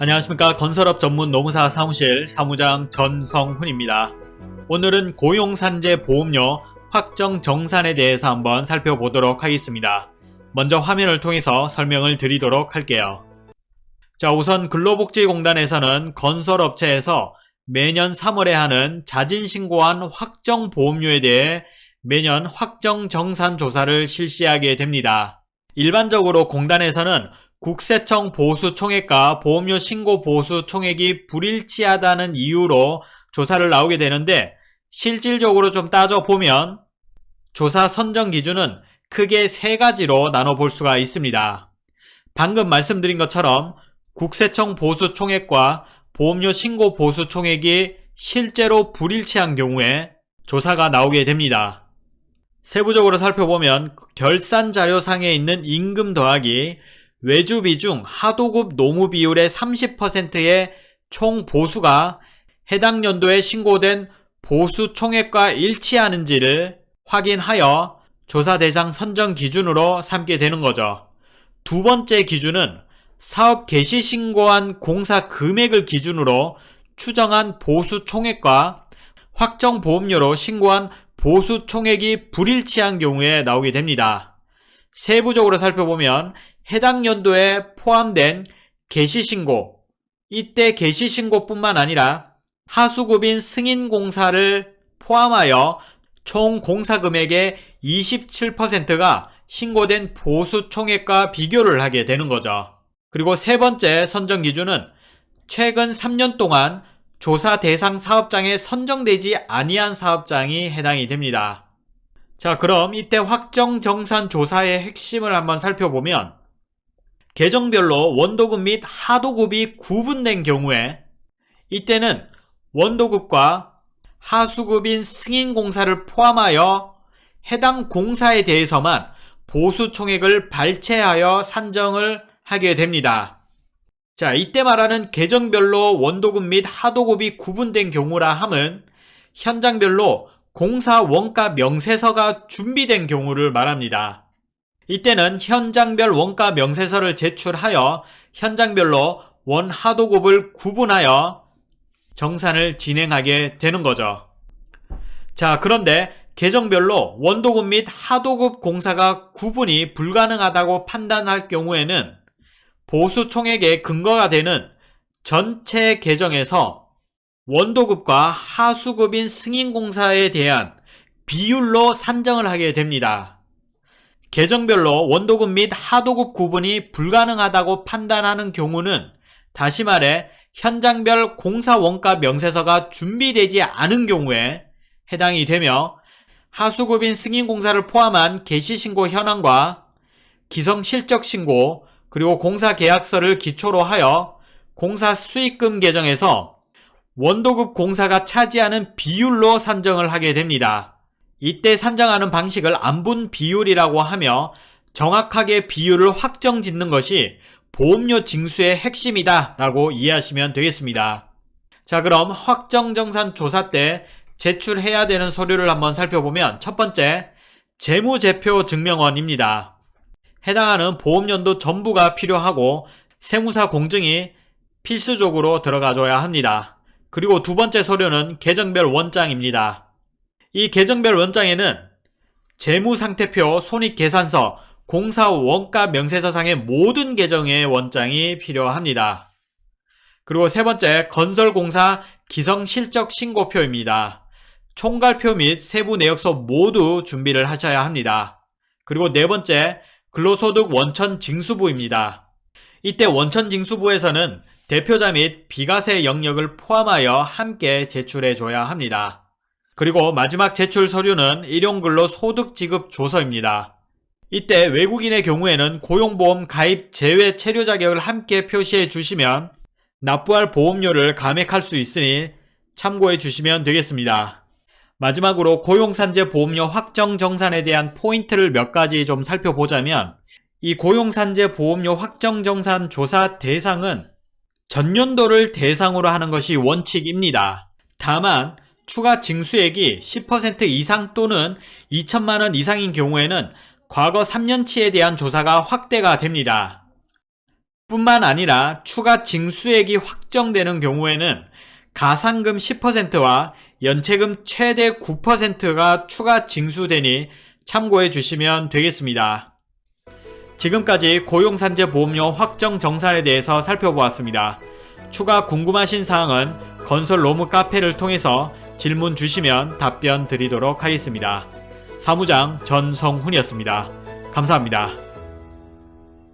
안녕하십니까 건설업 전문 노무사 사무실 사무장 전성훈입니다. 오늘은 고용산재 보험료 확정 정산에 대해서 한번 살펴보도록 하겠습니다. 먼저 화면을 통해서 설명을 드리도록 할게요. 자 우선 근로복지공단에서는 건설업체에서 매년 3월에 하는 자진신고한 확정 보험료에 대해 매년 확정 정산 조사를 실시하게 됩니다. 일반적으로 공단에서는 국세청 보수 총액과 보험료 신고 보수 총액이 불일치하다는 이유로 조사를 나오게 되는데 실질적으로 좀 따져보면 조사 선정 기준은 크게 세 가지로 나눠볼 수가 있습니다. 방금 말씀드린 것처럼 국세청 보수 총액과 보험료 신고 보수 총액이 실제로 불일치한 경우에 조사가 나오게 됩니다. 세부적으로 살펴보면 결산 자료상에 있는 임금 더하기 외주 비 중 하도급 노무 비율의 30%의 총 보수가 해당 연도에 신고된 보수 총액과 일치하는지를 확인하여 조사 대상 선정 기준으로 삼게 되는 거죠. 두 번째 기준은 사업 개시 신고한 공사 금액을 기준으로 추정한 보수 총액과 확정 보험료로 신고한 보수 총액이 불일치한 경우에 나오게 됩니다. 세부적으로 살펴보면 해당 연도에 포함된 개시신고, 이때 개시신고뿐만 아니라 하수급인 승인공사를 포함하여 총 공사금액의 27%가 신고된 보수 총액과 비교를 하게 되는 거죠. 그리고 세 번째 선정 기준은 최근 3년 동안 조사 대상 사업장에 선정되지 아니한 사업장이 해당이 됩니다. 자 그럼 이때 확정 정산 조사의 핵심을 한번 살펴보면 계정별로 원도급 및 하도급이 구분된 경우에 이때는 원도급과 하수급인 승인공사를 포함하여 해당 공사에 대해서만 보수 총액을 발췌하여 산정을 하게 됩니다. 자, 이때 말하는 계정별로 원도급 및 하도급이 구분된 경우라 함은 현장별로 공사 원가 명세서가 준비된 경우를 말합니다. 이때는 현장별 원가 명세서를 제출하여 현장별로 원 하도급을 구분하여 정산을 진행하게 되는 거죠. 자, 그런데 계정별로 원도급 및 하도급 공사가 구분이 불가능하다고 판단할 경우에는 보수 총액의 근거가 되는 전체 계정에서 원도급과 하수급인 승인공사에 대한 비율로 산정을 하게 됩니다. 계정별로 원도급 및 하도급 구분이 불가능하다고 판단하는 경우는 다시 말해 현장별 공사 원가 명세서가 준비되지 않은 경우에 해당이 되며 하수급인 승인공사를 포함한 개시신고 현황과 기성실적신고 그리고 공사계약서를 기초로 하여 공사 수익금 계정에서 원도급 공사가 차지하는 비율로 산정을 하게 됩니다. 이때 산정하는 방식을 안분 비율이라고 하며 정확하게 비율을 확정 짓는 것이 보험료 징수의 핵심이다 라고 이해하시면 되겠습니다. 자 그럼 확정정산 조사 때 제출해야 되는 서류를 한번 살펴보면 첫 번째 재무제표 증명원입니다. 해당하는 보험연도 전부가 필요하고 세무사 공증이 필수적으로 들어가줘야 합니다. 그리고 두 번째 서류는 계정별 원장입니다. 이 계정별 원장에는 재무상태표, 손익계산서, 공사 원가 명세서상의 모든 계정의 원장이 필요합니다. 그리고 세 번째 건설공사 기성실적 신고표입니다. 총괄표 및 세부 내역서 모두 준비를 하셔야 합니다. 그리고 네 번째 근로소득 원천 징수부입니다. 이때 원천 징수부에서는 대표자 및 비과세 영역을 포함하여 함께 제출해 줘야 합니다. 그리고 마지막 제출 서류는 일용근로 소득 지급 조서입니다. 이때 외국인의 경우에는 고용보험 가입 제외 체류 자격을 함께 표시해 주시면 납부할 보험료를 감액할 수 있으니 참고해 주시면 되겠습니다. 마지막으로 고용산재 보험료 확정 정산에 대한 포인트를 몇 가지 좀 살펴보자면 이 고용산재 보험료 확정 정산 조사 대상은 전년도를 대상으로 하는 것이 원칙입니다. 다만 추가 징수액이 10% 이상 또는 2천만원 이상인 경우에는 과거 3년치에 대한 조사가 확대가 됩니다. 뿐만 아니라 추가 징수액이 확정되는 경우에는 가상금 10%와 연체금 최대 9%가 추가 징수되니 참고해 주시면 되겠습니다. 지금까지 고용산재 보험료 확정 정산에 대해서 살펴보았습니다. 추가 궁금하신 사항은 건설 로무 카페를 통해서 질문 주시면 답변 드리도록 하겠습니다. 사무장 전성훈이었습니다. 감사합니다.